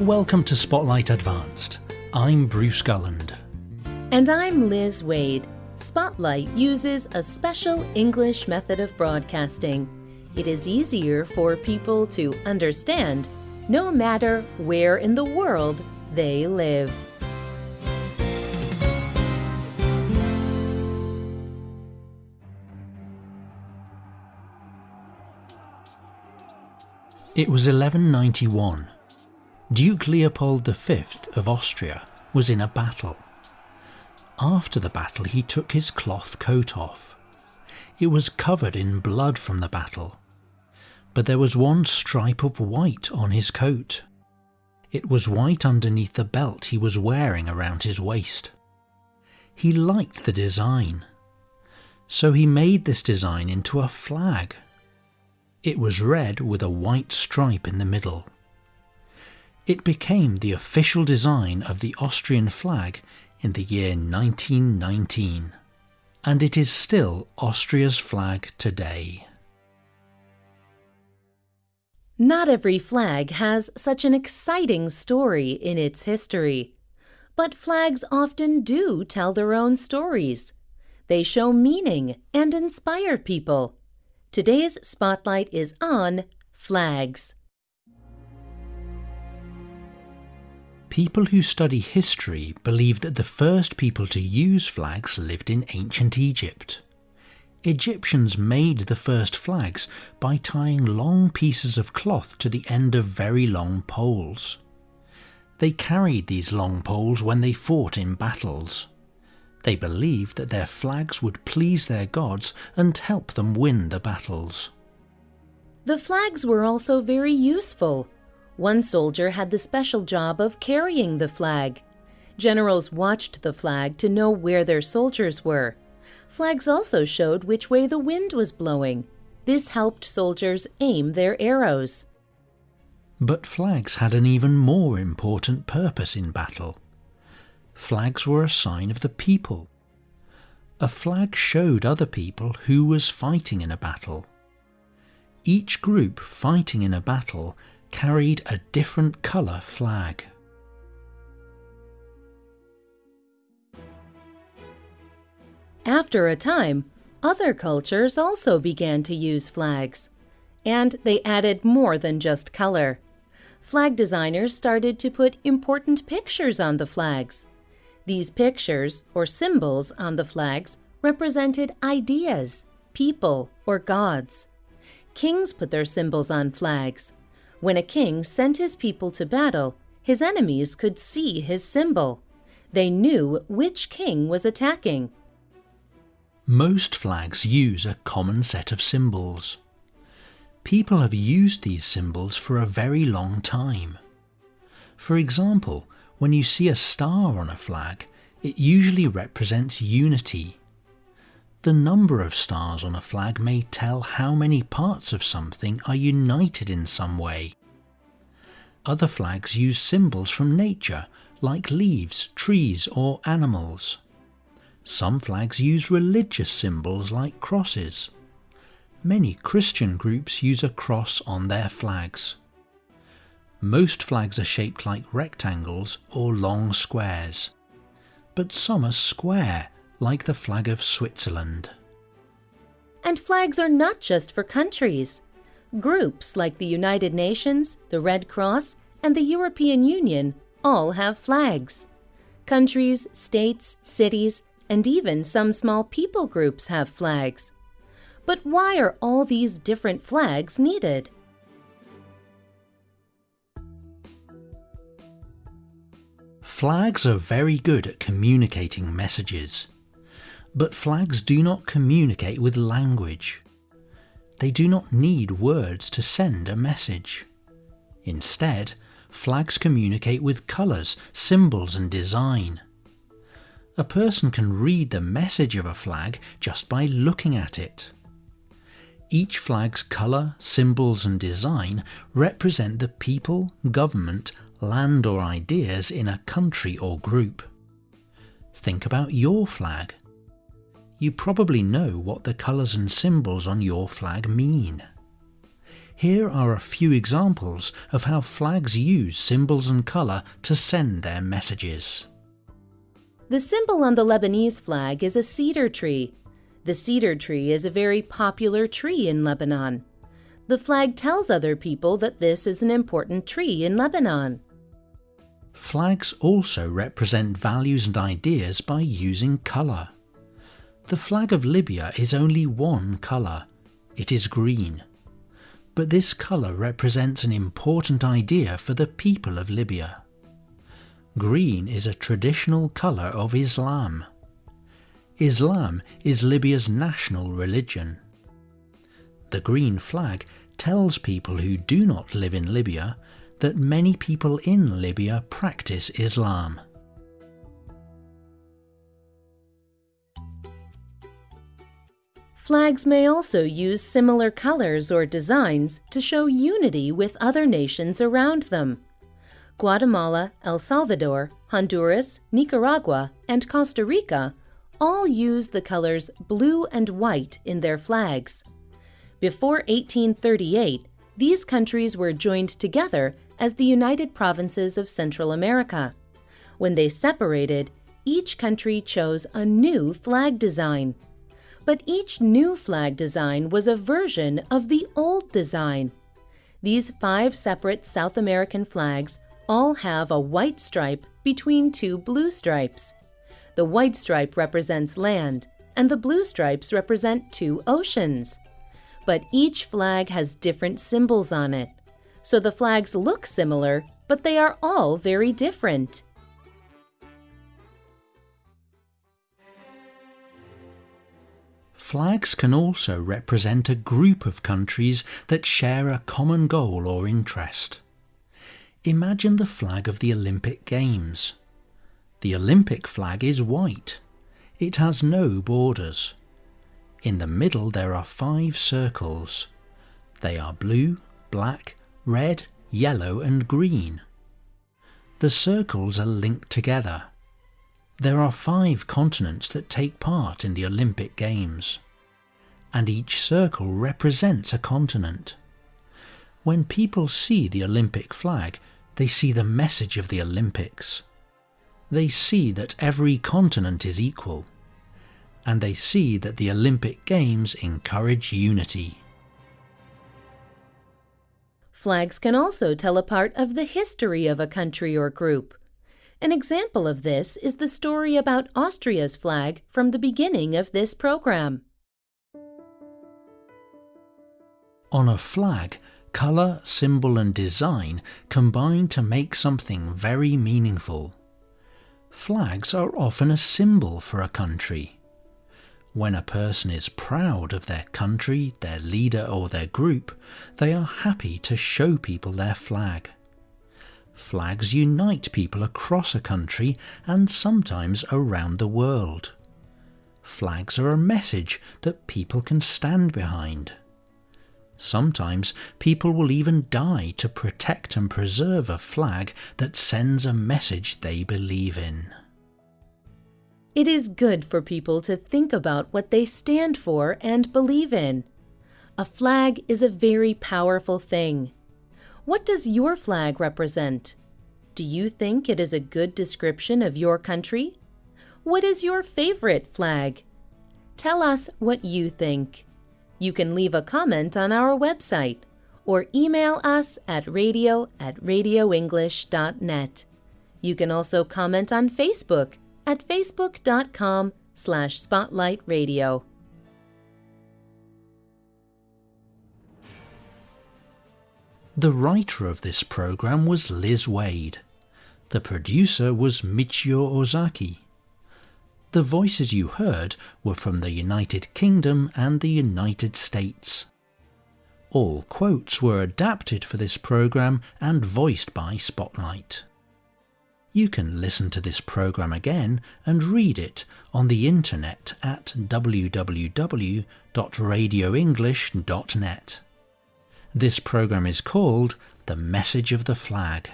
Welcome to Spotlight Advanced. I'm Bruce Gulland. And I'm Liz Waid. Spotlight uses a special English method of broadcasting. It is easier for people to understand no matter where in the world they live. It was 1191. Duke Leopold V of Austria was in a battle. After the battle, he took his cloth coat off. It was covered in blood from the battle, but there was one stripe of white on his coat. It was white underneath the belt he was wearing around his waist. He liked the design, so he made this design into a flag. It was red with a white stripe in the middle. It became the official design of the Austrian flag in the year 1919, and it is still Austria's flag today. Not every flag has such an exciting story in its history, but flags often do tell their own stories. They show meaning and inspire people. Today's spotlight is on flags. People who study history believe that the first people to use flags lived in ancient Egypt. Egyptians made the first flags by tying long pieces of cloth to the end of very long poles. They carried these long poles when they fought in battles. They believed that their flags would please their gods and help them win the battles. The flags were also very useful. One soldier had the special job of carrying the flag. Generals watched the flag to know where their soldiers were. Flags also showed which way the wind was blowing. This helped soldiers aim their arrows. But flags had an even more important purpose in battle. Flags were a sign of the people. A flag showed other people who was fighting in a battle. Each group fighting in a battle carried a different colour flag. After a time, other cultures also began to use flags, and they added more than just color. Flag designers started to put important pictures on the flags. These pictures, or symbols on the flags, represented ideas, people, or gods. Kings put their symbols on flags. When a king sent his people to battle, his enemies could see his symbol. They knew which king was attacking. Most flags use a common set of symbols. People have used these symbols for a very long time. For example, when you see a star on a flag, it usually represents unity. The number of stars on a flag may tell how many parts of something are united in some way. Other flags use symbols from nature, like leaves, trees, or animals. Some flags use religious symbols like crosses. Many Christian groups use a cross on their flags. Most flags are shaped like rectangles or long squares, but some are square, like the flag of Switzerland. And flags are not just for countries. Groups like the United Nations, the Red Cross, and the European Union all have flags. Countries, states, cities, and even some small people groups have flags. But why are all these different flags needed? Flags are very good at communicating messages. But flags do not communicate with language. They do not need words to send a message. Instead, flags communicate with colours, symbols and design. A person can read the message of a flag just by looking at it. Each flag's colour, symbols and design represent the people, government land or ideas in a country or group. Think about your flag. You probably know what the colours and symbols on your flag mean. Here are a few examples of how flags use symbols and colour to send their messages. The symbol on the Lebanese flag is a cedar tree. The cedar tree is a very popular tree in Lebanon. The flag tells other people that this is an important tree in Lebanon. Flags also represent values and ideas by using colour. The flag of Libya is only one colour. It is green. But this colour represents an important idea for the people of Libya. Green is a traditional colour of Islam. Islam is Libya's national religion. The green flag tells people who do not live in Libya that many people in Libya practice Islam. Flags may also use similar colors or designs to show unity with other nations around them. Guatemala, El Salvador, Honduras, Nicaragua, and Costa Rica all use the colors blue and white in their flags. Before 1838, these countries were joined together as the United Provinces of Central America. When they separated, each country chose a new flag design. But each new flag design was a version of the old design. These five separate South American flags all have a white stripe between two blue stripes. The white stripe represents land, and the blue stripes represent two oceans. But each flag has different symbols on it. So the flags look similar, but they are all very different. Flags can also represent a group of countries that share a common goal or interest. Imagine the flag of the Olympic Games. The Olympic flag is white. It has no borders. In the middle there are five circles. They are blue, black, red, yellow and green. The circles are linked together. There are five continents that take part in the Olympic Games, and each circle represents a continent. When people see the Olympic flag, they see the message of the Olympics. They see that every continent is equal. And they see that the Olympic Games encourage unity. Flags can also tell a part of the history of a country or group. An example of this is the story about Austria's flag from the beginning of this program. On a flag, Colour, symbol and design combine to make something very meaningful. Flags are often a symbol for a country. When a person is proud of their country, their leader or their group, they are happy to show people their flag. Flags unite people across a country and sometimes around the world. Flags are a message that people can stand behind. Sometimes people will even die to protect and preserve a flag that sends a message they believe in. It is good for people to think about what they stand for and believe in. A flag is a very powerful thing. What does your flag represent? Do you think it is a good description of your country? What is your favorite flag? Tell us what you think. You can leave a comment on our website or email us at radio at radioenglish.net. You can also comment on Facebook at facebook.com slash spotlightradio. The writer of this program was Liz Waid. The producer was Michio Ozaki. The voices you heard were from the United Kingdom and the United States. All quotes were adapted for this program and voiced by Spotlight. You can listen to this program again and read it on the internet at www.radioenglish.net. This program is called The Message of the Flag.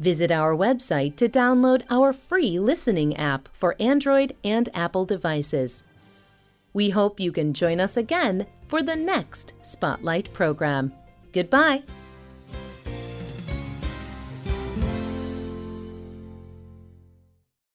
Visit our website to download our free listening app for Android and Apple devices. We hope you can join us again for the next Spotlight program. Goodbye.